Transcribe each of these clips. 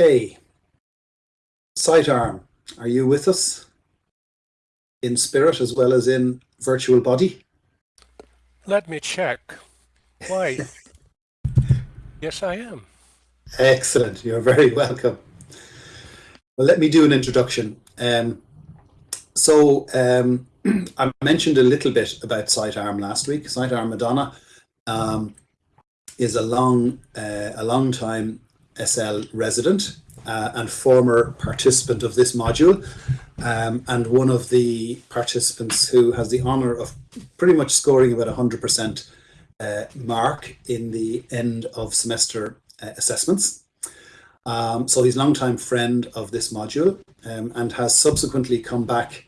Okay. Sitearm, are you with us? In spirit as well as in virtual body? Let me check. Why? yes, I am. Excellent. You're very welcome. Well, let me do an introduction. Um, so um, I mentioned a little bit about Sitearm last week. Sitearm Madonna um, is a long, uh, a long time SL resident uh, and former participant of this module, um, and one of the participants who has the honour of pretty much scoring about 100% uh, mark in the end of semester uh, assessments. Um, so he's a long-time friend of this module um, and has subsequently come back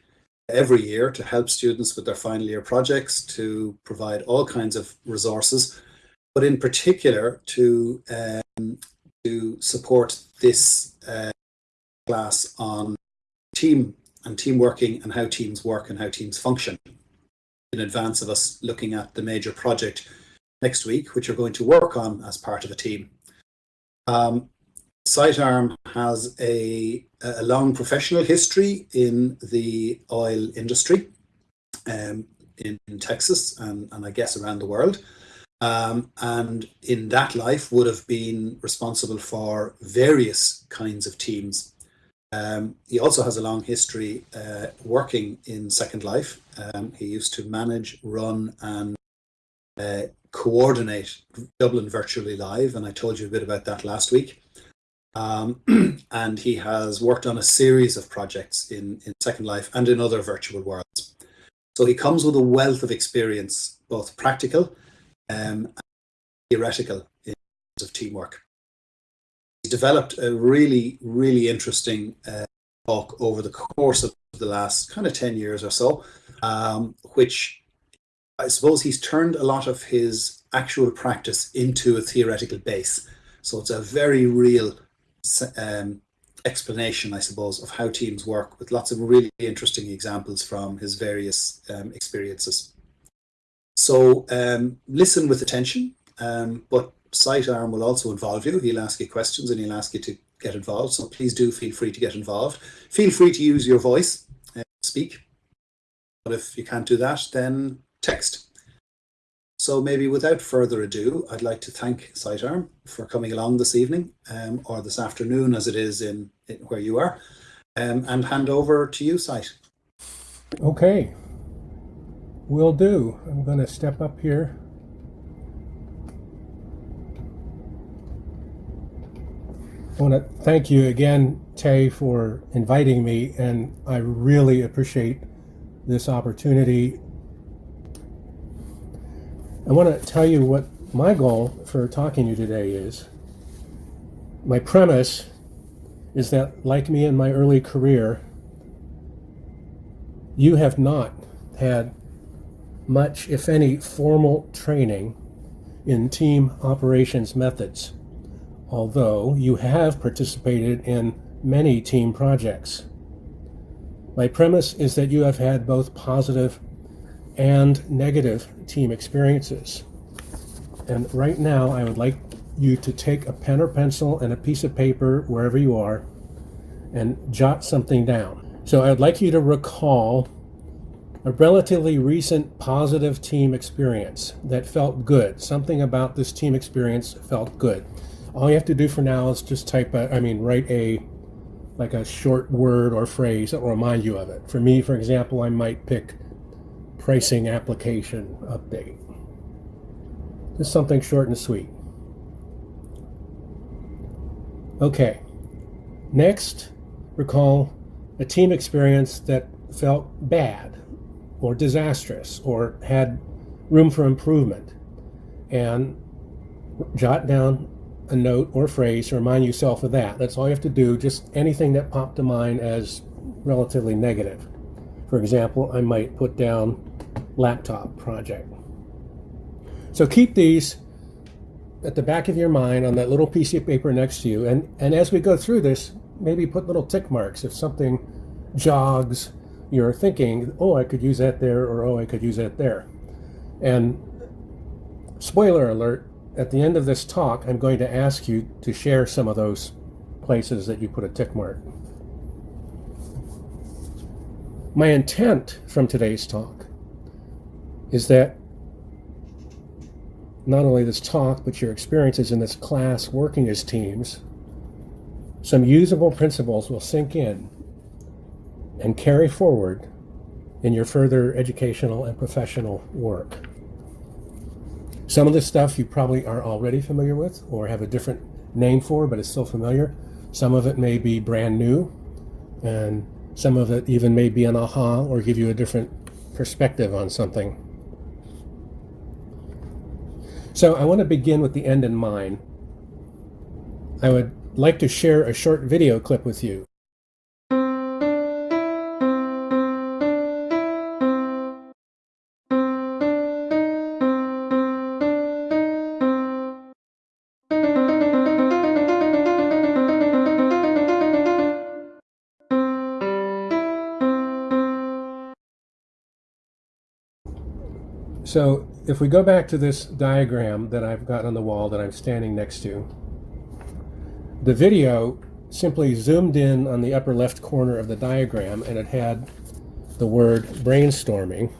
every year to help students with their final year projects, to provide all kinds of resources, but in particular to, um, to support this uh, class on team and team working and how teams work and how teams function in advance of us looking at the major project next week, which we're going to work on as part of a team. Um, Sitearm has a, a, long professional history in the oil industry um, in, in, Texas and, and I guess around the world. Um, and in that life would have been responsible for various kinds of teams. Um, he also has a long history uh, working in Second Life. Um, he used to manage, run and uh, coordinate Dublin Virtually Live, and I told you a bit about that last week. Um, and he has worked on a series of projects in, in Second Life and in other virtual worlds. So he comes with a wealth of experience, both practical um, theoretical in terms of teamwork. He's developed a really, really interesting uh, talk over the course of the last kind of 10 years or so, um, which I suppose he's turned a lot of his actual practice into a theoretical base. So it's a very real um, explanation, I suppose, of how teams work with lots of really interesting examples from his various um, experiences. So um, listen with attention, um, but Sitearm will also involve you. He'll ask you questions and he'll ask you to get involved. So please do feel free to get involved. Feel free to use your voice, uh, speak. But if you can't do that, then text. So maybe without further ado, I'd like to thank Sitearm for coming along this evening um, or this afternoon as it is in, in where you are um, and hand over to you, Site. Okay, will do. I'm going to step up here. I want to thank you again, Tay, for inviting me, and I really appreciate this opportunity I want to tell you what my goal for talking to you today is. My premise is that, like me in my early career, you have not had much, if any, formal training in team operations methods, although you have participated in many team projects. My premise is that you have had both positive and negative team experiences. And right now, I would like you to take a pen or pencil and a piece of paper wherever you are and jot something down. So I'd like you to recall a relatively recent positive team experience that felt good. Something about this team experience felt good. All you have to do for now is just type a, I mean, write a, like a short word or phrase that will remind you of it. For me, for example, I might pick pricing application update. Just something short and sweet. Okay. Next, recall a team experience that felt bad or disastrous or had room for improvement. And jot down a note or phrase to remind yourself of that. That's all you have to do, just anything that popped to mind as relatively negative. For example, I might put down laptop project. So keep these at the back of your mind on that little piece of paper next to you. And, and as we go through this, maybe put little tick marks if something jogs your thinking, oh, I could use that there, or oh, I could use that there. And spoiler alert, at the end of this talk, I'm going to ask you to share some of those places that you put a tick mark. My intent from today's talk is that not only this talk, but your experiences in this class working as teams, some usable principles will sink in and carry forward in your further educational and professional work. Some of this stuff you probably are already familiar with or have a different name for, but it's still familiar. Some of it may be brand new, and some of it even may be an aha or give you a different perspective on something. So I want to begin with the end in mind. I would like to share a short video clip with you. So if we go back to this diagram that I've got on the wall that I'm standing next to, the video simply zoomed in on the upper left corner of the diagram and it had the word brainstorming.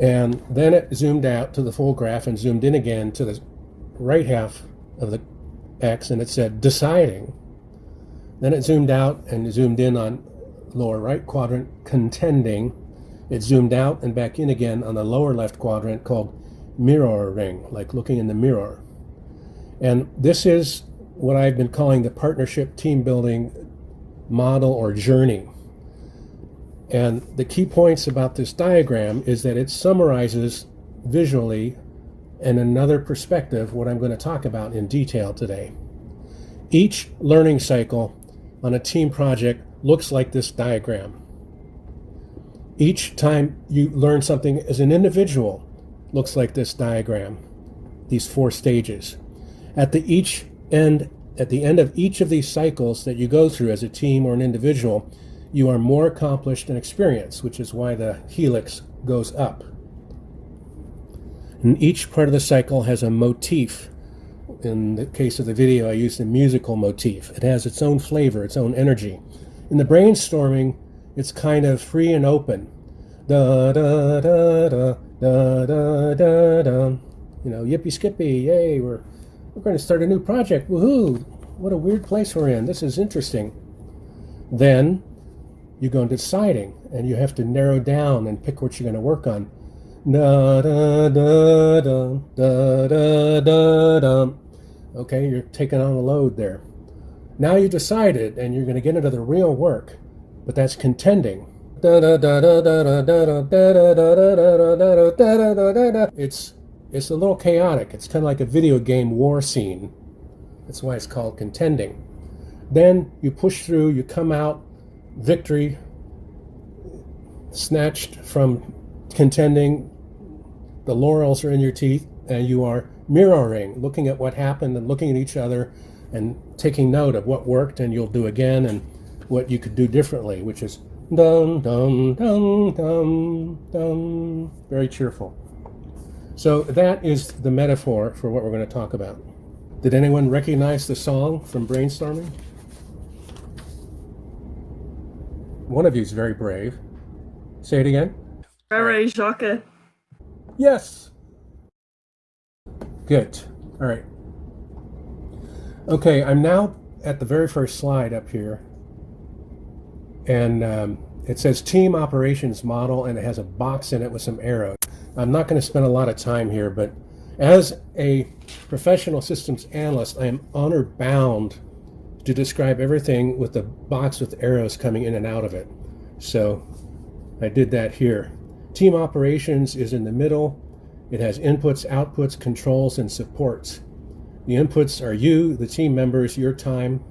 And then it zoomed out to the full graph and zoomed in again to the right half of the X and it said deciding. Then it zoomed out and zoomed in on lower right quadrant contending it zoomed out and back in again on the lower left quadrant called mirroring, like looking in the mirror. And this is what I've been calling the partnership team building model or journey. And the key points about this diagram is that it summarizes visually and another perspective what I'm going to talk about in detail today. Each learning cycle on a team project looks like this diagram. Each time you learn something as an individual looks like this diagram, these four stages. At the each end, at the end of each of these cycles that you go through as a team or an individual, you are more accomplished and experienced, which is why the helix goes up. And each part of the cycle has a motif. In the case of the video, I used a musical motif. It has its own flavor, its own energy. In the brainstorming, it's kind of free and open. Da da da da da da da da. You know, yippee skippy, yay! We're we're going to start a new project. Woohoo! What a weird place we're in. This is interesting. Then you go into deciding, and you have to narrow down and pick what you're going to work on. Da da da da da da da da. Okay, you're taking on a load there. Now you decided, and you're going to get into the real work but that's contending. It's it's a little chaotic. It's kind of like a video game war scene. That's why it's called contending. Then you push through, you come out, victory, snatched from contending, the laurels are in your teeth, and you are mirroring, looking at what happened and looking at each other and taking note of what worked and you'll do again and what you could do differently, which is dum dum dum dum dum, very cheerful. So that is the metaphor for what we're going to talk about. Did anyone recognize the song from brainstorming? One of you is very brave. Say it again. Frere Jacques. Yes. Good. All right. Okay, I'm now at the very first slide up here and um, it says team operations model and it has a box in it with some arrows. I'm not going to spend a lot of time here, but as a professional systems analyst, I am honor bound to describe everything with the box with arrows coming in and out of it. So I did that here. Team operations is in the middle. It has inputs, outputs, controls, and supports. The inputs are you, the team members, your time,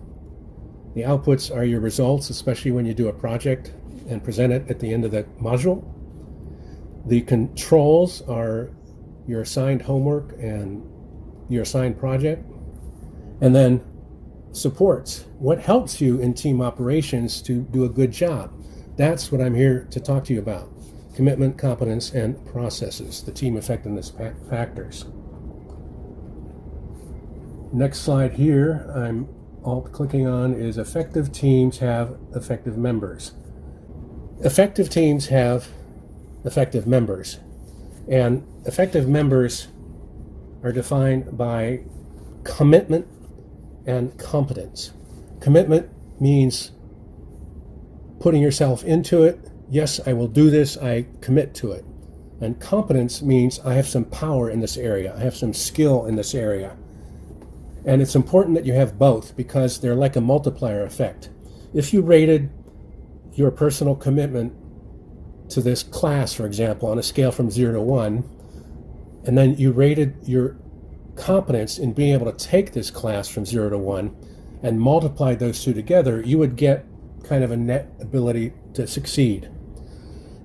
the outputs are your results, especially when you do a project and present it at the end of the module. The controls are your assigned homework and your assigned project. And then supports, what helps you in team operations to do a good job. That's what I'm here to talk to you about. Commitment, competence, and processes, the team effectiveness factors. Next slide here, I'm alt clicking on is effective teams have effective members. Effective teams have effective members. And effective members are defined by commitment and competence. Commitment means putting yourself into it. Yes, I will do this. I commit to it. And competence means I have some power in this area. I have some skill in this area. And it's important that you have both because they're like a multiplier effect. If you rated your personal commitment to this class, for example, on a scale from zero to one, and then you rated your competence in being able to take this class from zero to one and multiplied those two together, you would get kind of a net ability to succeed.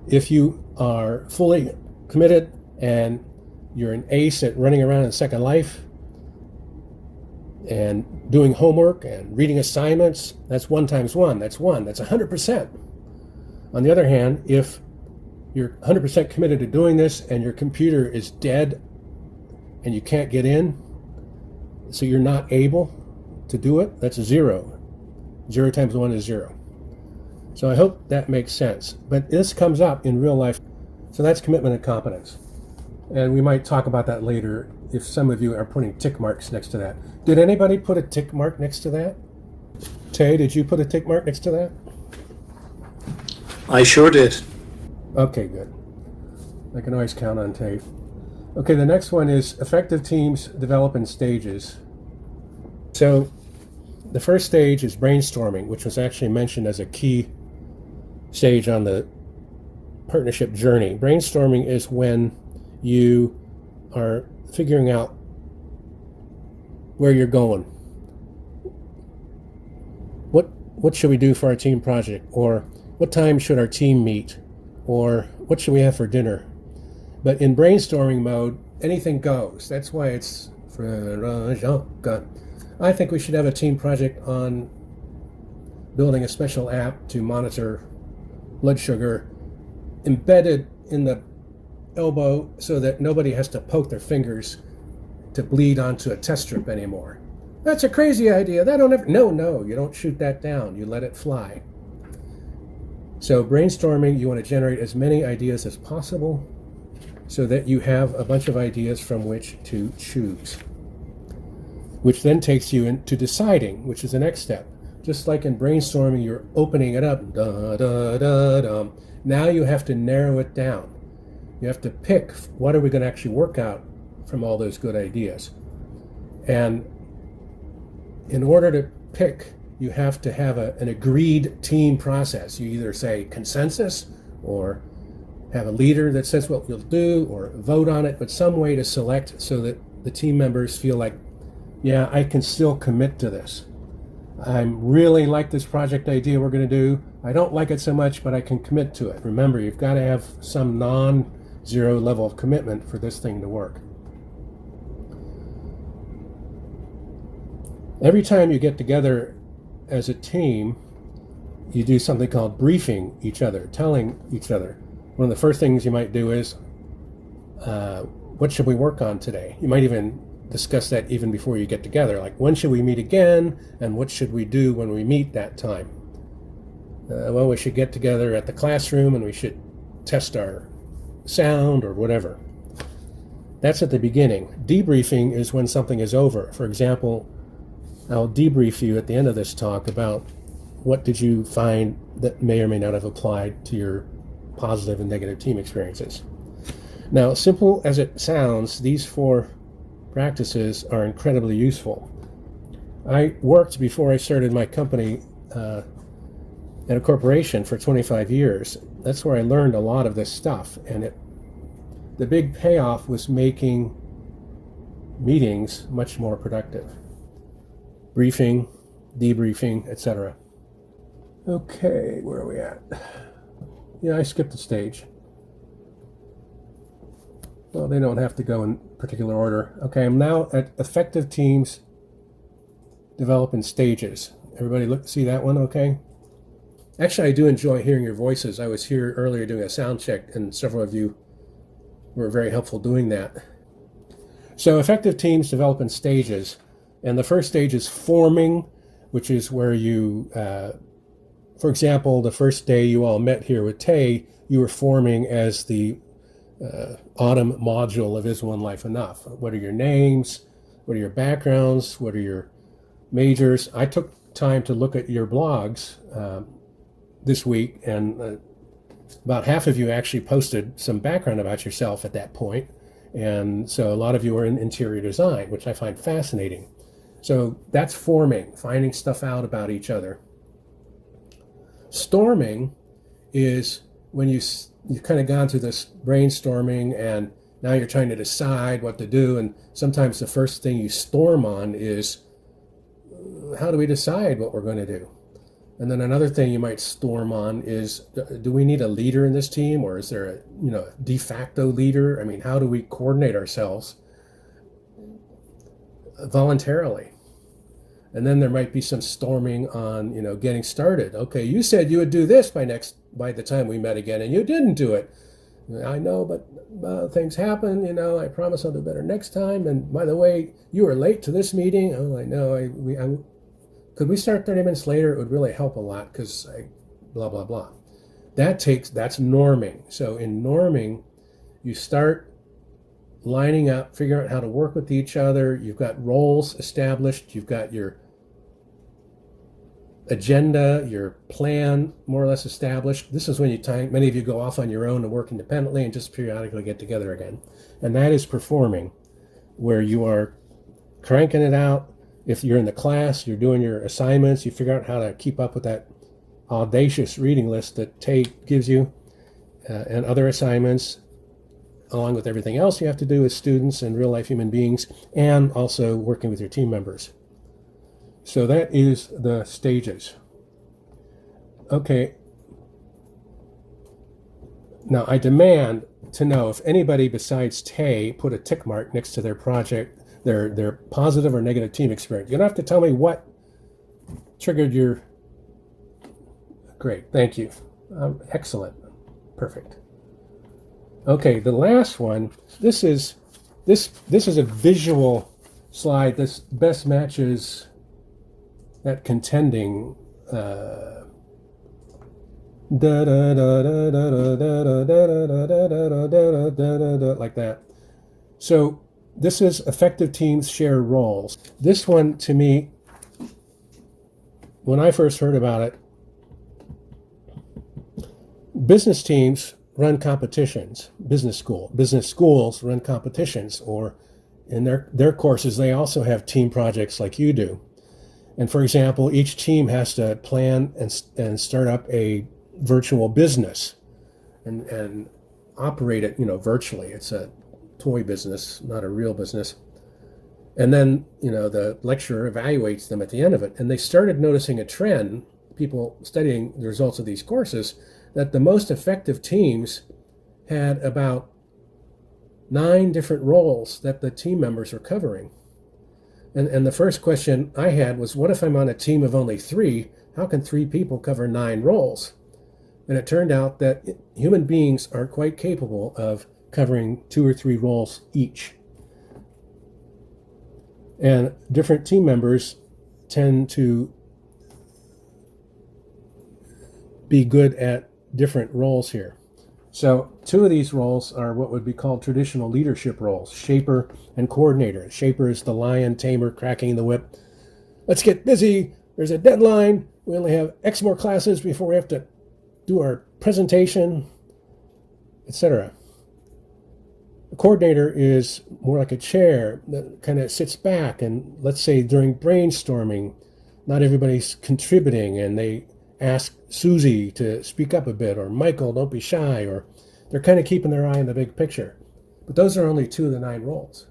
If you are fully committed and you're an ace at running around in Second Life and doing homework and reading assignments, that's one times one, that's one, that's 100%. On the other hand, if you're 100% committed to doing this and your computer is dead and you can't get in, so you're not able to do it, that's zero. Zero times one is zero. So I hope that makes sense. But this comes up in real life. So that's commitment and competence. And we might talk about that later if some of you are putting tick marks next to that. Did anybody put a tick mark next to that? Tay, did you put a tick mark next to that? I sure did. Okay, good. I can always count on Tay. Okay, the next one is effective teams develop in stages. So the first stage is brainstorming, which was actually mentioned as a key stage on the partnership journey. Brainstorming is when you are figuring out where you're going. What what should we do for our team project? Or what time should our team meet? Or what should we have for dinner? But in brainstorming mode, anything goes. That's why it's I think we should have a team project on building a special app to monitor blood sugar embedded in the elbow so that nobody has to poke their fingers to bleed onto a test strip anymore. That's a crazy idea. That don't ever. No, no, you don't shoot that down. You let it fly. So brainstorming, you want to generate as many ideas as possible so that you have a bunch of ideas from which to choose. Which then takes you into deciding, which is the next step. Just like in brainstorming, you're opening it up. Da, da, da, da. Now you have to narrow it down. You have to pick what are we going to actually work out from all those good ideas. And in order to pick, you have to have a, an agreed team process. You either say consensus or have a leader that says what you'll do or vote on it, but some way to select so that the team members feel like, yeah, I can still commit to this. I really like this project idea we're going to do. I don't like it so much, but I can commit to it. Remember, you've got to have some non zero level of commitment for this thing to work. Every time you get together as a team, you do something called briefing each other, telling each other. One of the first things you might do is, uh, what should we work on today? You might even discuss that even before you get together. Like, when should we meet again? And what should we do when we meet that time? Uh, well, we should get together at the classroom and we should test our sound or whatever. That's at the beginning. Debriefing is when something is over. For example, I'll debrief you at the end of this talk about what did you find that may or may not have applied to your positive and negative team experiences. Now, simple as it sounds, these four practices are incredibly useful. I worked before I started my company uh, at a corporation for 25 years. That's where I learned a lot of this stuff, and it the big payoff was making meetings much more productive. Briefing, debriefing, etc. Okay, where are we at? Yeah, I skipped a stage. Well, they don't have to go in particular order. Okay, I'm now at effective teams develop in stages. Everybody look see that one okay? Actually, I do enjoy hearing your voices. I was here earlier doing a sound check, and several of you were very helpful doing that. So effective teams develop in stages. And the first stage is forming, which is where you, uh, for example, the first day you all met here with Tay, you were forming as the uh, autumn module of Is One Life Enough? What are your names? What are your backgrounds? What are your majors? I took time to look at your blogs um, this week, and uh, about half of you actually posted some background about yourself at that point. And so a lot of you are in interior design, which I find fascinating. So that's forming, finding stuff out about each other. Storming is when you you've kind of gone through this brainstorming and now you're trying to decide what to do and sometimes the first thing you storm on is how do we decide what we're going to do and then another thing you might storm on is do we need a leader in this team or is there a you know de facto leader? I mean how do we coordinate ourselves voluntarily? And then there might be some storming on you know getting started. Okay you said you would do this by next by the time we met again and you didn't do it. I know but uh, things happen you know i promise i'll do better next time. And by the way you were late to this meeting. Oh i know i we I, could we start 30 minutes later it would really help a lot because blah blah blah that takes that's norming so in norming you start lining up, figuring out how to work with each other. You've got roles established. You've got your agenda, your plan more or less established. This is when you time, many of you go off on your own and work independently and just periodically get together again. And that is performing, where you are cranking it out. If you're in the class, you're doing your assignments, you figure out how to keep up with that audacious reading list that Tate gives you uh, and other assignments, along with everything else you have to do as students and real life human beings, and also working with your team members. So that is the stages. Okay. Now I demand to know if anybody besides Tay put a tick mark next to their project, their their positive or negative team experience. You don't have to tell me what triggered your. Great, thank you. Um, excellent, perfect. Okay, the last one. This is this this is a visual slide. This best matches that contending uh, like that. So this is effective teams share roles. This one to me, when I first heard about it, business teams run competitions, business school, business schools run competitions, or in their, their courses, they also have team projects like you do. And for example, each team has to plan and, and start up a virtual business and, and operate it, you know, virtually. It's a toy business, not a real business. And then, you know, the lecturer evaluates them at the end of it. And they started noticing a trend, people studying the results of these courses, that the most effective teams had about nine different roles that the team members are covering. And, and the first question I had was, what if I'm on a team of only three? How can three people cover nine roles? And it turned out that human beings are quite capable of covering two or three roles each. And different team members tend to be good at different roles here. So two of these roles are what would be called traditional leadership roles, shaper and coordinator. Shaper is the lion tamer cracking the whip. Let's get busy. There's a deadline. We only have X more classes before we have to do our presentation, etc. The coordinator is more like a chair that kind of sits back and let's say during brainstorming, not everybody's contributing and they ask Susie to speak up a bit, or Michael, don't be shy, or they're kind of keeping their eye on the big picture. But those are only two of the nine roles.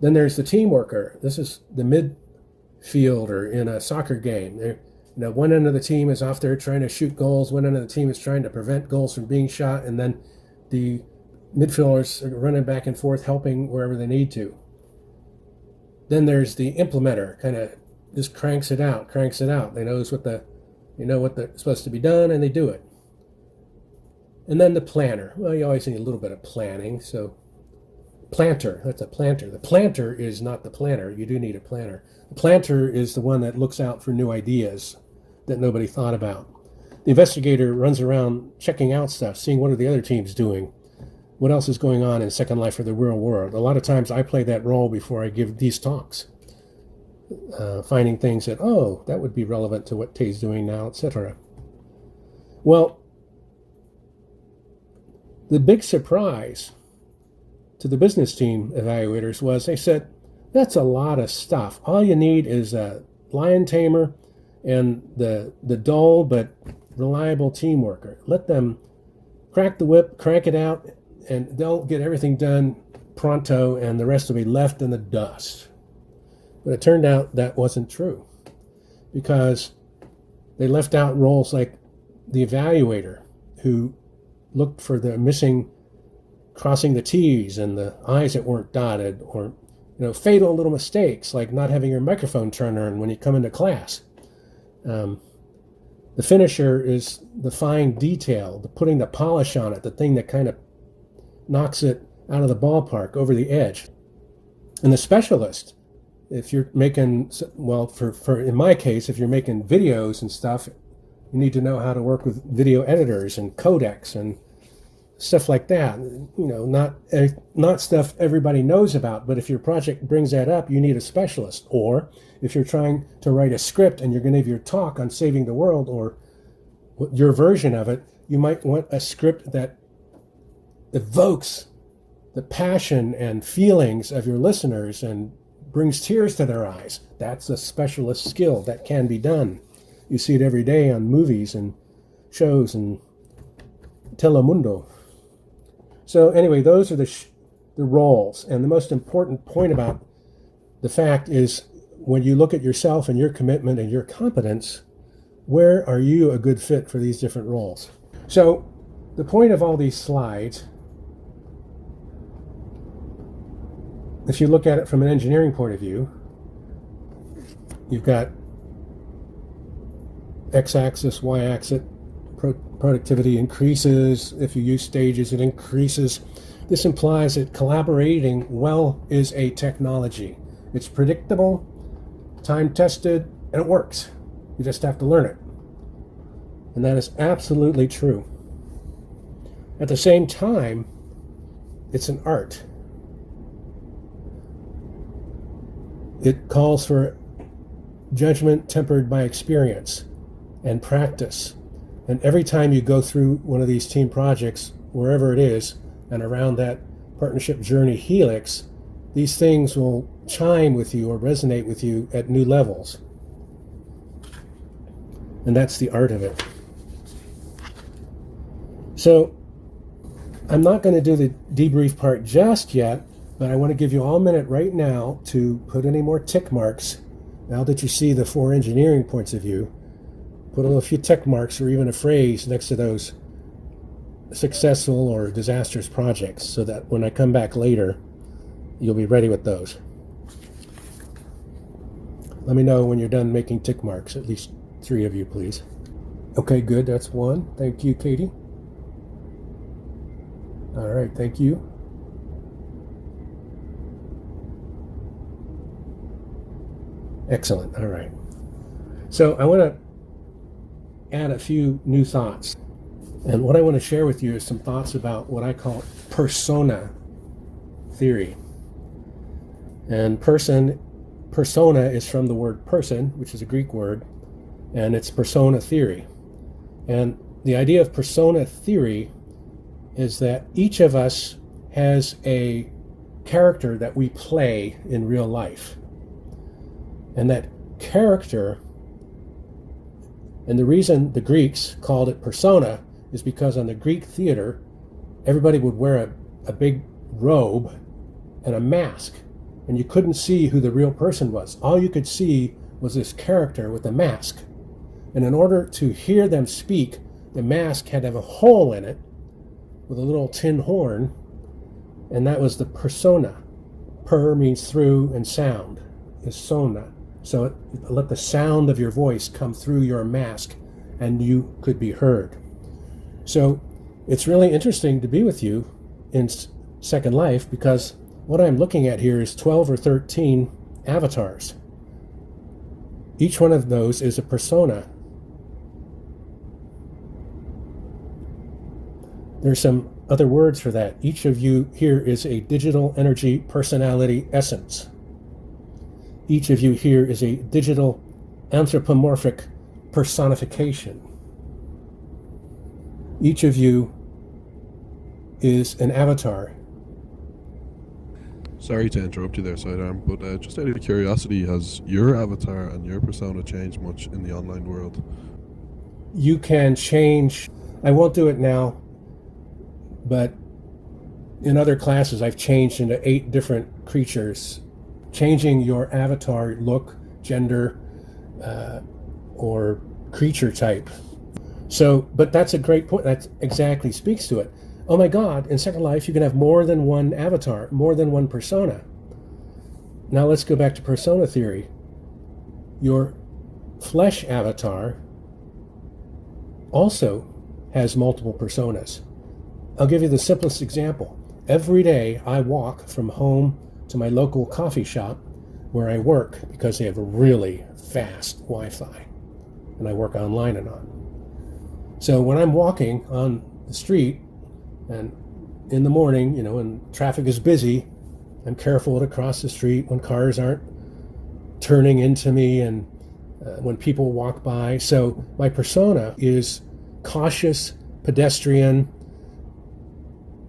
Then there's the team worker. This is the midfielder in a soccer game. They're, you know, one end of the team is off there trying to shoot goals. One end of the team is trying to prevent goals from being shot, and then the midfielders are running back and forth, helping wherever they need to. Then there's the implementer, kind of just cranks it out, cranks it out. They knows what the, you know what the, supposed to be done, and they do it. And then the planner. Well, you always need a little bit of planning. So planter. That's a planter. The planter is not the planner. You do need a planner. The planter is the one that looks out for new ideas that nobody thought about. The investigator runs around checking out stuff, seeing what are the other teams doing, what else is going on in Second Life or the real world. A lot of times I play that role before I give these talks, uh, finding things that, oh, that would be relevant to what Tay's doing now, etc. Well, the big surprise to the business team evaluators was they said, that's a lot of stuff. All you need is a lion tamer and the, the dull but reliable team worker. Let them crack the whip, crank it out, and they'll get everything done pronto, and the rest will be left in the dust. But it turned out that wasn't true because they left out roles like the evaluator who looked for the missing crossing the T's and the I's that weren't dotted, or you know, fatal little mistakes like not having your microphone turned on when you come into class. Um, the finisher is the fine detail, the putting the polish on it, the thing that kind of knocks it out of the ballpark, over the edge. And the specialist, if you're making, well, for, for in my case, if you're making videos and stuff, you need to know how to work with video editors and codecs and stuff like that. You know, not not stuff everybody knows about, but if your project brings that up, you need a specialist. Or if you're trying to write a script and you're going to give your talk on saving the world or your version of it, you might want a script that evokes the passion and feelings of your listeners and brings tears to their eyes. That's a specialist skill that can be done. You see it every day on movies and shows and Telemundo. So anyway, those are the the roles, and the most important point about the fact is when you look at yourself and your commitment and your competence, where are you a good fit for these different roles? So the point of all these slides, if you look at it from an engineering point of view, you've got x-axis, y-axis, pro productivity increases. If you use stages, it increases. This implies that collaborating well is a technology. It's predictable, time tested, and it works. You just have to learn it. And that is absolutely true. At the same time, it's an art. It calls for judgment tempered by experience and practice. And every time you go through one of these team projects, wherever it is, and around that partnership journey helix, these things will chime with you or resonate with you at new levels. And that's the art of it. So I'm not going to do the debrief part just yet, but I want to give you all a minute right now to put any more tick marks now that you see the four engineering points of view put a few tick marks or even a phrase next to those successful or disastrous projects so that when I come back later, you'll be ready with those. Let me know when you're done making tick marks, at least three of you, please. Okay, good, that's one. Thank you, Katie. All right, thank you. Excellent, all right. So I want to add a few new thoughts. And what I want to share with you is some thoughts about what I call persona theory. And person, persona is from the word person, which is a Greek word, and it's persona theory. And the idea of persona theory is that each of us has a character that we play in real life. And that character and the reason the Greeks called it persona is because on the Greek theater, everybody would wear a, a big robe and a mask, and you couldn't see who the real person was. All you could see was this character with a mask. And in order to hear them speak, the mask had to have a hole in it with a little tin horn, and that was the persona. Per means through, and sound is sona. So let the sound of your voice come through your mask and you could be heard. So it's really interesting to be with you in Second Life because what I'm looking at here is 12 or 13 avatars. Each one of those is a persona. There's some other words for that. Each of you here is a digital energy personality essence. Each of you here is a digital anthropomorphic personification. Each of you is an avatar. Sorry to interrupt you there, Sitearm, but uh, just out of curiosity, has your avatar and your persona changed much in the online world? You can change, I won't do it now, but in other classes, I've changed into eight different creatures. Changing your avatar look, gender, uh, or creature type. So, but that's a great point. That exactly speaks to it. Oh my God, in Second Life, you can have more than one avatar, more than one persona. Now let's go back to persona theory. Your flesh avatar also has multiple personas. I'll give you the simplest example. Every day I walk from home to my local coffee shop where I work because they have a really fast Wi Fi and I work online and on. So when I'm walking on the street and in the morning, you know, when traffic is busy, I'm careful to cross the street when cars aren't turning into me and uh, when people walk by. So my persona is cautious, pedestrian,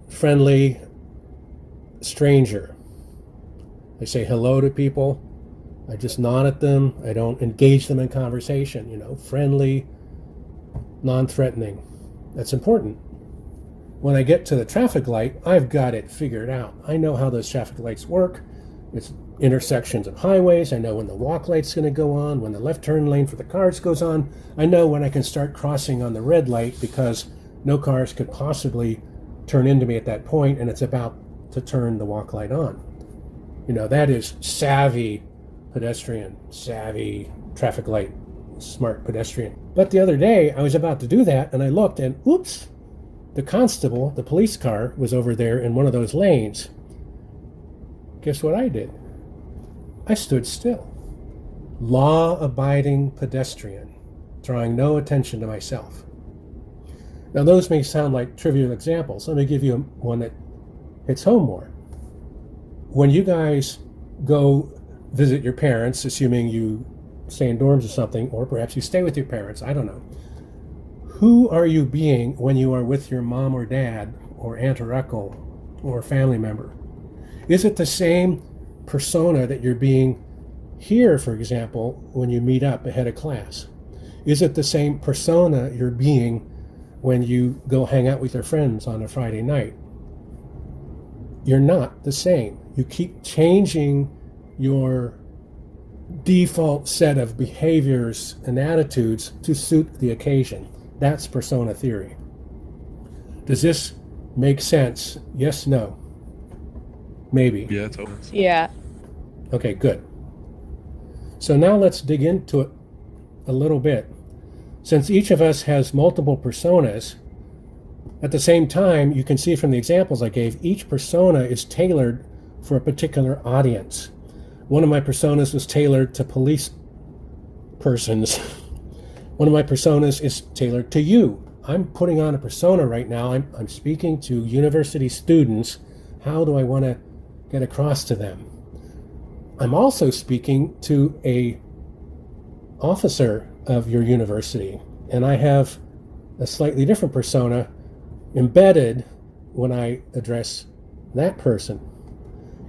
friendly, stranger. I say hello to people. I just nod at them. I don't engage them in conversation, you know, friendly, non threatening. That's important. When I get to the traffic light, I've got it figured out. I know how those traffic lights work. It's intersections of highways. I know when the walk light's going to go on, when the left turn lane for the cars goes on. I know when I can start crossing on the red light because no cars could possibly turn into me at that point and it's about to turn the walk light on. You know, that is savvy pedestrian, savvy traffic light, smart pedestrian. But the other day I was about to do that and I looked and oops, the constable, the police car, was over there in one of those lanes. Guess what I did? I stood still. Law abiding pedestrian, drawing no attention to myself. Now, those may sound like trivial examples. Let me give you one that hits home more. When you guys go visit your parents, assuming you stay in dorms or something, or perhaps you stay with your parents, I don't know who are you being when you are with your mom or dad or aunt or uncle or family member? Is it the same persona that you're being here, for example, when you meet up ahead of class? Is it the same persona you're being when you go hang out with your friends on a Friday night? You're not the same. You keep changing your default set of behaviors and attitudes to suit the occasion. That's persona theory. Does this make sense? Yes, no. Maybe. Yeah, totally. Yeah. Okay, good. So now let's dig into it a little bit. Since each of us has multiple personas, at the same time, you can see from the examples I gave, each persona is tailored for a particular audience. One of my personas was tailored to police persons. One of my personas is tailored to you. I'm putting on a persona right now. I'm, I'm speaking to university students. How do I want to get across to them? I'm also speaking to a officer of your university, and I have a slightly different persona embedded when I address that person.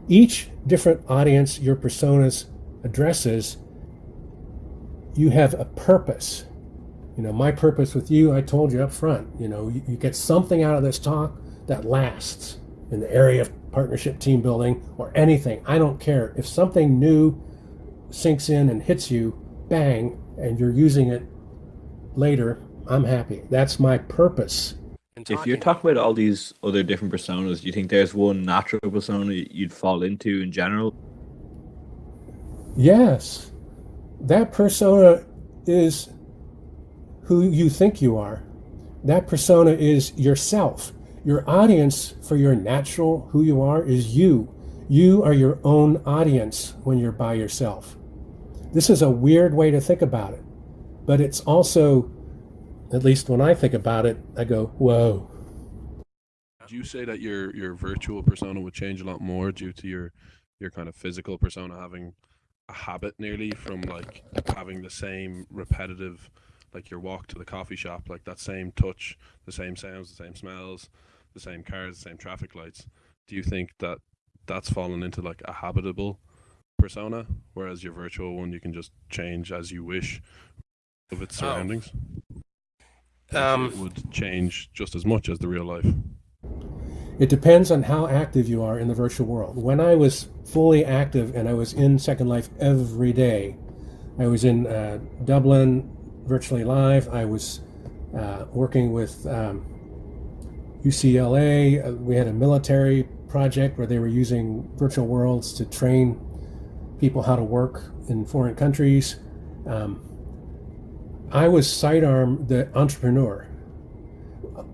Each different audience your personas addresses, you have a purpose you know, my purpose with you, I told you up front, you know, you, you get something out of this talk that lasts in the area of partnership team building or anything. I don't care. If something new sinks in and hits you, bang, and you're using it later, I'm happy. That's my purpose. If you're talking about all these other different personas, do you think there's one natural persona you'd fall into in general? Yes. That persona is who you think you are. That persona is yourself. Your audience for your natural who you are is you. You are your own audience when you're by yourself. This is a weird way to think about it, but it's also, at least when I think about it, I go, whoa. Would you say that your your virtual persona would change a lot more due to your your kind of physical persona having a habit nearly from like having the same repetitive like your walk to the coffee shop like that same touch the same sounds the same smells the same cars the same traffic lights do you think that that's fallen into like a habitable persona whereas your virtual one you can just change as you wish of its Oh. surroundings Or Um, it would change just as much as the real life It depends on how active you are in the virtual world. When I was fully active and I was in Second Life every day, I was in uh, Dublin virtually live. I was uh, working with um, UCLA. Uh, we had a military project where they were using virtual worlds to train people how to work in foreign countries. Um, I was Sitearm, the entrepreneur.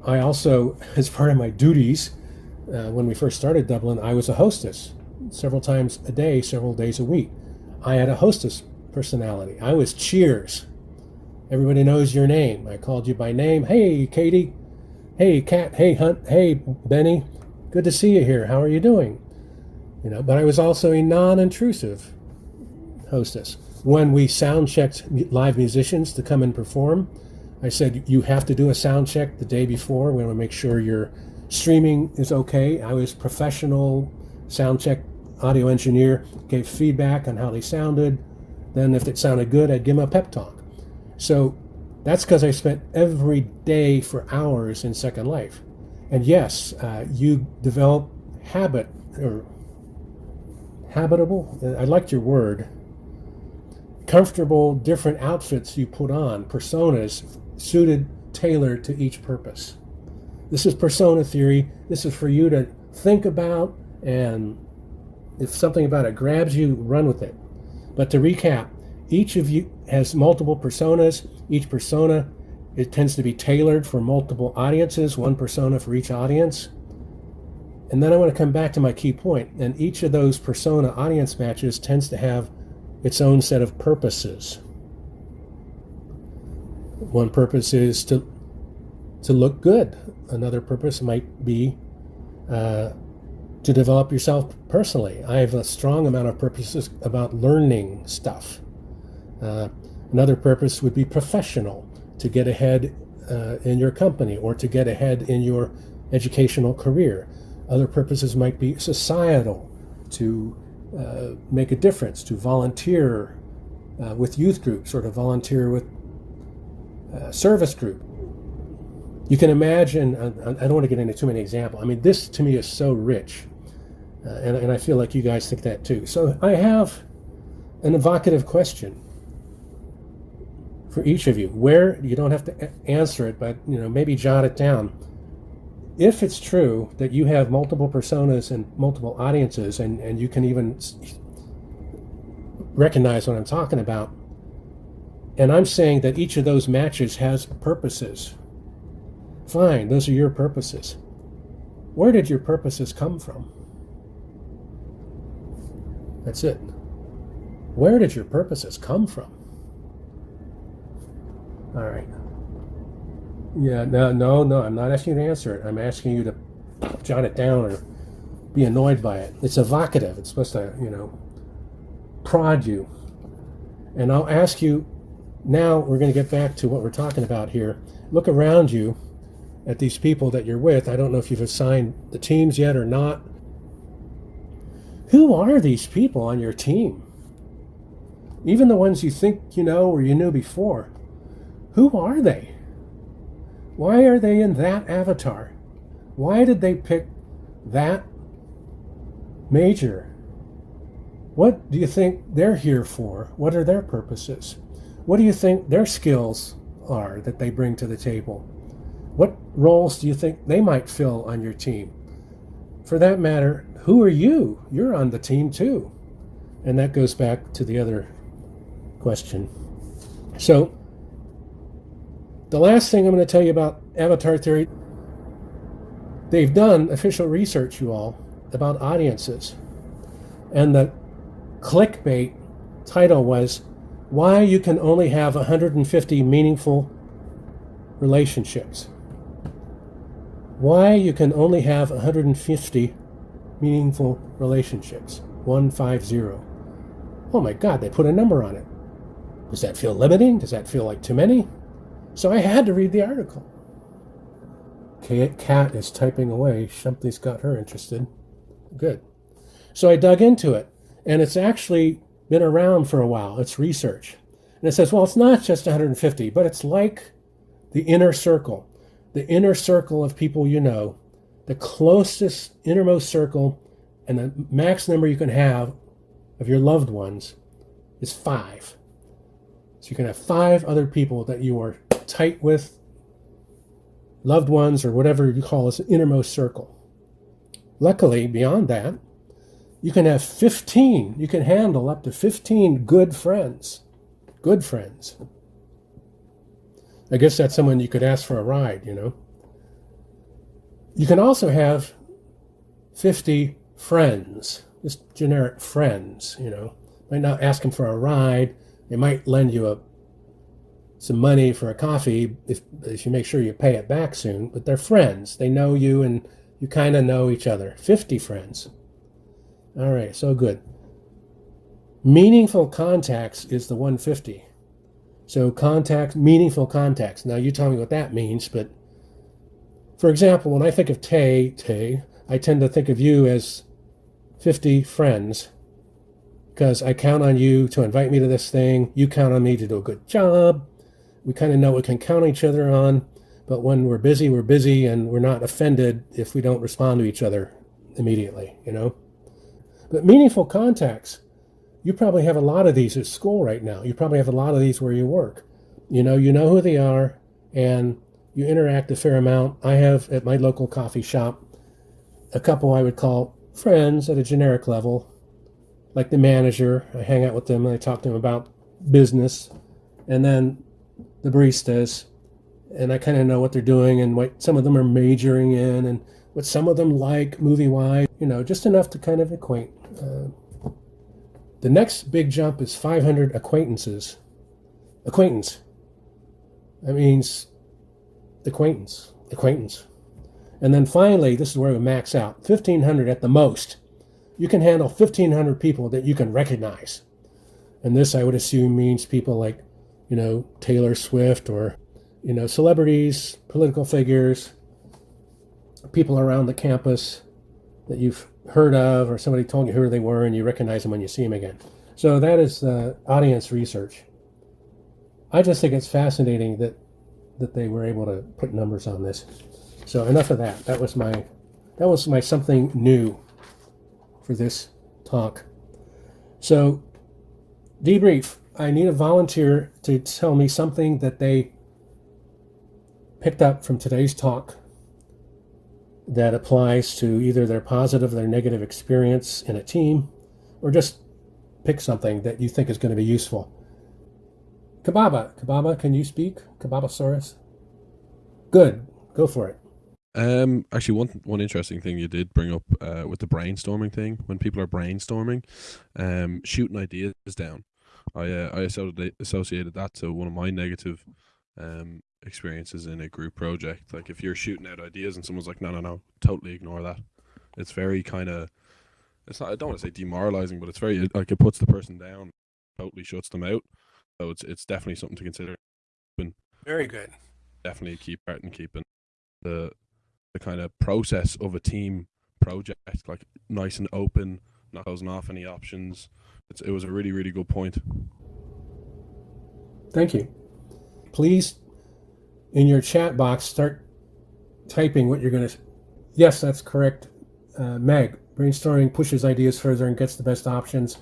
I also, as part of my duties, uh, when we first started Dublin, I was a hostess several times a day, several days a week. I had a hostess personality. I was Cheers. Everybody knows your name. I called you by name. Hey, Katie. Hey, Kat. Hey, Hunt. Hey, Benny. Good to see you here. How are you doing? You know, but I was also a non-intrusive hostess. When we sound checked live musicians to come and perform, I said you have to do a sound check the day before. We want to make sure your streaming is okay. I was professional sound check audio engineer, gave feedback on how they sounded. Then if it sounded good, I'd give them a pep talk. So that's because I spent every day for hours in Second Life. And yes, uh, you develop habit or habitable. I liked your word. Comfortable, different outfits you put on, personas suited, tailored to each purpose. This is persona theory. This is for you to think about, and if something about it grabs you, run with it. But to recap, each of you has multiple personas. Each persona it tends to be tailored for multiple audiences, one persona for each audience. And then I want to come back to my key point. and each of those persona audience matches tends to have its own set of purposes. One purpose is to to look good. Another purpose might be uh, to develop yourself personally. I have a strong amount of purposes about learning stuff. Uh, another purpose would be professional, to get ahead uh, in your company or to get ahead in your educational career. Other purposes might be societal, to uh, make a difference, to volunteer uh, with youth groups or to volunteer with uh, service group. You can imagine, I, I don't want to get into too many examples. I mean, this to me is so rich. Uh, and, and I feel like you guys think that too. So I have an evocative question for each of you. Where you don't have to answer it, but you know maybe jot it down. If it's true that you have multiple personas and multiple audiences, and, and you can even recognize what I'm talking about, and I'm saying that each of those matches has purposes. Fine, those are your purposes. Where did your purposes come from? That's it. Where did your purposes come from? All right. Yeah, no, no, no, I'm not asking you to answer it. I'm asking you to jot it down or be annoyed by it. It's evocative. It's supposed to, you know, prod you. And I'll ask you now, we're going to get back to what we're talking about here. Look around you at these people that you're with. I don't know if you've assigned the teams yet or not. Who are these people on your team? Even the ones you think you know or you knew before. Who are they? Why are they in that avatar? Why did they pick that major? What do you think they're here for? What are their purposes? What do you think their skills are that they bring to the table? What roles do you think they might fill on your team? For that matter, who are you? You're on the team too. And that goes back to the other question. So, the last thing I'm going to tell you about avatar theory, they've done official research, you all, about audiences. And the clickbait title was Why You Can Only Have 150 Meaningful Relationships. Why You Can Only Have 150 Meaningful Relationships. 150. Oh my God, they put a number on it. Does that feel limiting? Does that feel like too many? So I had to read the article. Cat is typing away. Something's got her interested. Good. So I dug into it, and it's actually been around for a while. It's research. And it says, well, it's not just 150, but it's like the inner circle, the inner circle of people you know, the closest innermost circle, and the max number you can have of your loved ones is five. So you can have five other people that you are tight with, loved ones, or whatever you call this innermost circle. Luckily, beyond that, you can have 15, you can handle up to 15 good friends. Good friends. I guess that's someone you could ask for a ride, you know. You can also have 50 friends, just generic friends, you know. Might not ask them for a ride. They might lend you a some money for a coffee if, if you make sure you pay it back soon, but they're friends. They know you and you kind of know each other. 50 friends. All right, so good. Meaningful contacts is the 150. So contacts, meaningful contacts. Now you tell me what that means, but for example, when I think of Tay, Tay, I tend to think of you as 50 friends because I count on you to invite me to this thing. You count on me to do a good job we kind of know we can count each other on, but when we're busy, we're busy and we're not offended if we don't respond to each other immediately, you know? But meaningful contacts, you probably have a lot of these at school right now. You probably have a lot of these where you work. You know, you know who they are and you interact a fair amount. I have at my local coffee shop a couple I would call friends at a generic level, like the manager. I hang out with them and I talk to them about business. And then the baristas, and I kind of know what they're doing and what some of them are majoring in and what some of them like movie wise, you know, just enough to kind of acquaint. Uh, the next big jump is 500 acquaintances. Acquaintance. That means acquaintance, acquaintance. And then finally, this is where we max out 1,500 at the most. You can handle 1,500 people that you can recognize. And this, I would assume, means people like you know, Taylor Swift or, you know, celebrities, political figures, people around the campus that you've heard of or somebody told you who they were and you recognize them when you see them again. So that is uh, audience research. I just think it's fascinating that that they were able to put numbers on this. So enough of that. That was my that was my something new for this talk. So debrief. I need a volunteer to tell me something that they picked up from today's talk that applies to either their positive or their negative experience in a team, or just pick something that you think is going to be useful. Kababa, Kababa, can you speak? Kababasaurus? Good, go for it. Um, actually, one one interesting thing you did bring up uh, with the brainstorming thing. When people are brainstorming, um, shooting ideas down. I uh, I associated that to one of my negative um experiences in a group project. Like if you're shooting out ideas and someone's like, no, no, no, totally ignore that. It's very kind of, it's not. I don't want to say demoralizing, but it's very like it puts the person down, totally shuts them out. So it's it's definitely something to consider. Very good. Definitely a key part in keeping the the kind of process of a team project like nice and open, not closing off any options it's, it was a really, really good point. Thank you. Please, in your chat box, start typing what you're going to. Yes, that's correct, uh, Meg. Brainstorming pushes ideas further and gets the best options.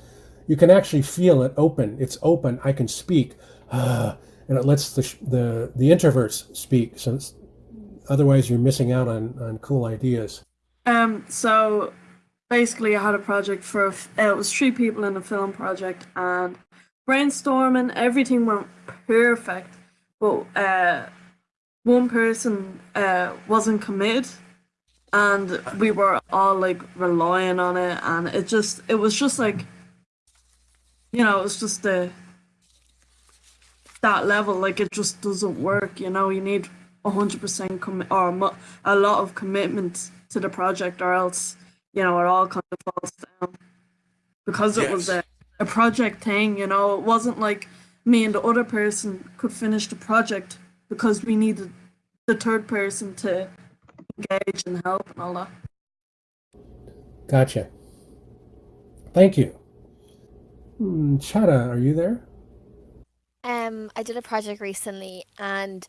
You can actually feel it open. It's open. I can speak, uh, and it lets the the the introverts speak. So otherwise, you're missing out on on cool ideas. Um. So basically I had a project for it was three people in a film project and brainstorming everything went perfect but uh, one person uh, wasn't committed and we were all like relying on it, and it just it was just like, you know, it was just the that level like it just doesn't work. You know, you need hundred percent commit or a lot of commitment to the project, or else you know it all kind of falls down because it was a, a project thing. You know, it wasn't like me and the other person could finish the project because we needed the third person to engage and help and all that. Gotcha. Thank you. Hmm, Chada, are you there? Um, I did a project recently, and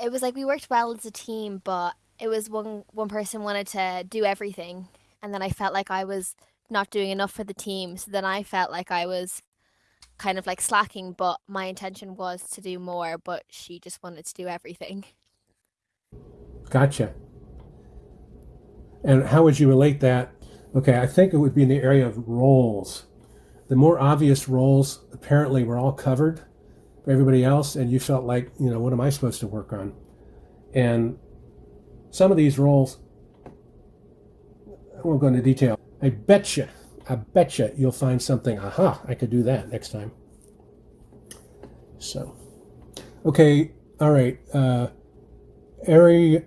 it was like we worked well as a team, but it was one one person wanted to do everything, and then I felt like I was not doing enough for the team. So then I felt like I was kind of like slacking, but my intention was to do more, but she just wanted to do everything. Gotcha. And how would you relate that? Okay, I think it would be in the area of roles. The more obvious roles apparently were all covered for everybody else, and you felt like, you know, what am I supposed to work on? And some of these roles, I won't go into detail. I betcha, I betcha you you'll find something. Aha, I could do that next time. So, okay, all right. Uh, Ari,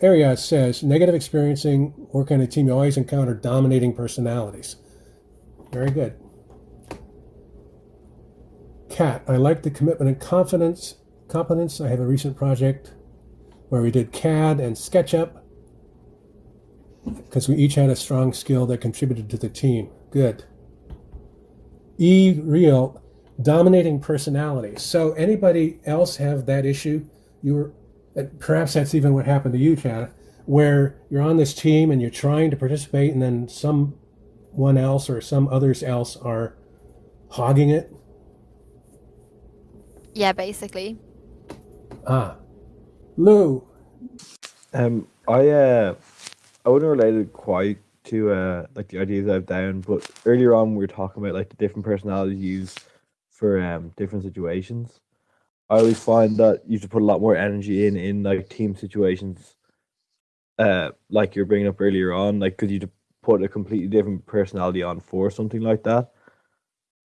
Area says negative experiencing working on a team. You always encounter dominating personalities. Very good. Cat, I like the commitment and confidence. Competence. I have a recent project where we did CAD and SketchUp because we each had a strong skill that contributed to the team. Good. E real dominating personality. So anybody else have that issue? You were perhaps that's even what happened to you, Chad, where you're on this team and you're trying to participate, and then someone else or some others else are hogging it. Yeah, basically. Ah, Lou, Um, I uh, I wouldn't relate it quite to uh like the ideas I've down, but earlier on we were talking about like the different personalities used for um different situations. I always find that you should put a lot more energy in in like team situations. Uh, like you're bringing up earlier on, like because you put a completely different personality on for something like that,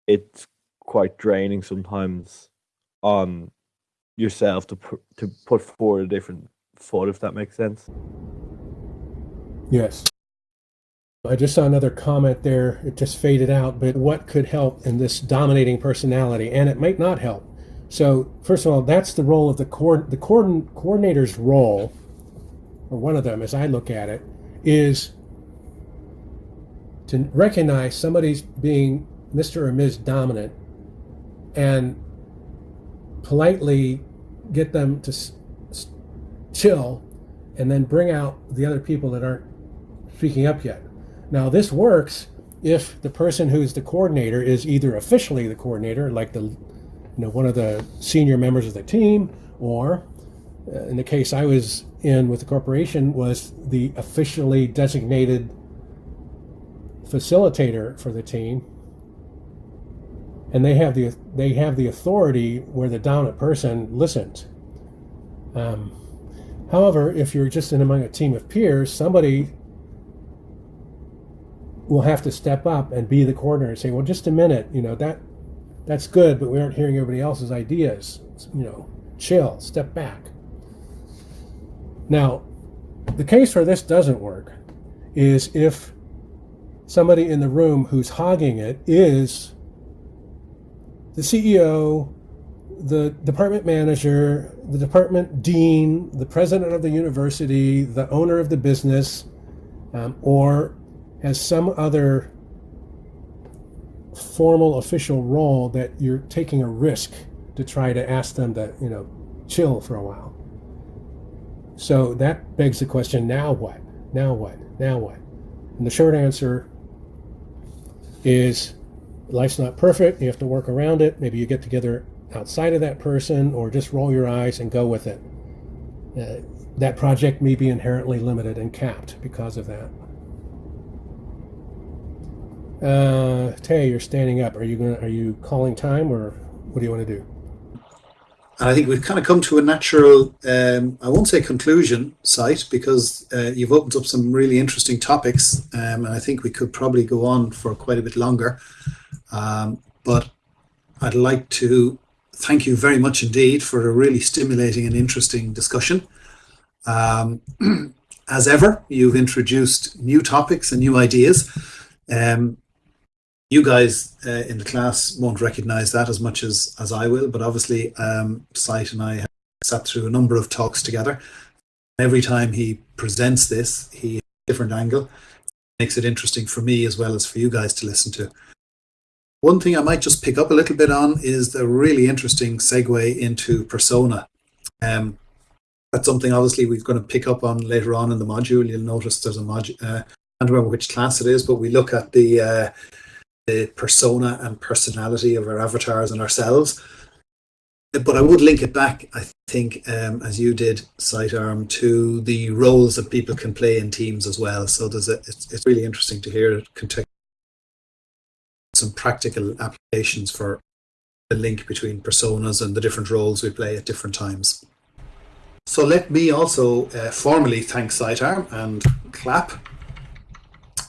it's quite draining sometimes on yourself to put to put forward a different thought, if that makes sense. Yes. I just saw another comment there. It just faded out, but what could help in this dominating personality? And it might not help. So, first of all, that's the role of the coord the coordin- coordinator's role, or one of them, as I look at it, is to recognize somebody's being Mr. or Ms. Dominant and politely get them to chill and then bring out the other people that aren't speaking up yet. Now, this works if the person who's the coordinator is either officially the coordinator, like the you know one of the senior members of the team, or uh, in the case I was in with the corporation, was the officially designated facilitator for the team, and they have the they have the authority where the dominant person listens. Um, however, if you're just in among a team of peers, somebody will have to step up and be the coordinator and say, "Well, just a minute, you know that that's good, but we aren't hearing everybody else's ideas. You know, chill, step back." Now, the case where this doesn't work is if somebody in the room who's hogging it is the CEO, the department manager, the department dean, the president of the university, the owner of the business, um, or has some other formal official role that you're taking a risk to try to ask them to, you know, chill for a while. So that begs the question now what? Now what? Now what? And the short answer is life's not perfect. You have to work around it. Maybe you get together outside of that person or just roll your eyes and go with it. Uh, that project may be inherently limited and capped because of that. Uh, Tay, you're standing up. Are you going? Are you calling time, or what do you want to do? and I think we've kind of come to a natural, um, I won't say conclusion Site because uh, you've opened up some really interesting topics, um, and I think we could probably go on for quite a bit longer. Um, but I'd like to thank you very much indeed for a really stimulating and interesting discussion. Um, as ever, you've introduced new topics and new ideas. Um, you guys uh, in the class won't recognize that as much as, as I will, but obviously um, and I have sat through a number of talks together. Every time he presents this, he has a different angle. Makes it interesting for me as well as for you guys to listen to. One thing I might just pick up a little bit on is the really interesting segue into persona. Um, that's something obviously we're going to pick up on later on in the module. You'll notice there's a module, uh, I don't remember which class it is, but we look at the uh, the persona and personality of our avatars and ourselves. But I would link it back, I think, um, as you did, Sitearm, to the roles that people can play in teams as well. So there's a, it's, it's really interesting to hear it context some practical applications for the link between personas and the different roles we play at different times. So let me also uh, formally thank Sitearm and clap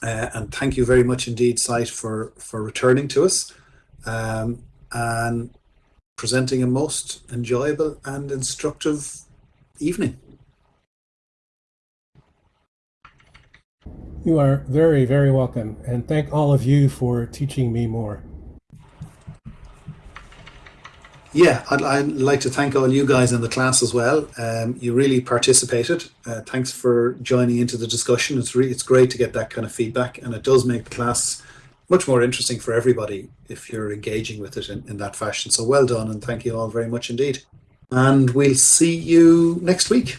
uh, and thank you very much indeed, Site, for, for returning to us um, and presenting a most enjoyable and instructive evening. You are very, very welcome. And thank all of you for teaching me more. Yeah, I'd, I'd like to thank all you guys in the class as well. Um, you really participated. Uh, thanks for joining into the discussion. It's it's great to get that kind of feedback, and it does make the class much more interesting for everybody if you're engaging with it in, in that fashion. So well done, and thank you all very much indeed. And we'll see you next week.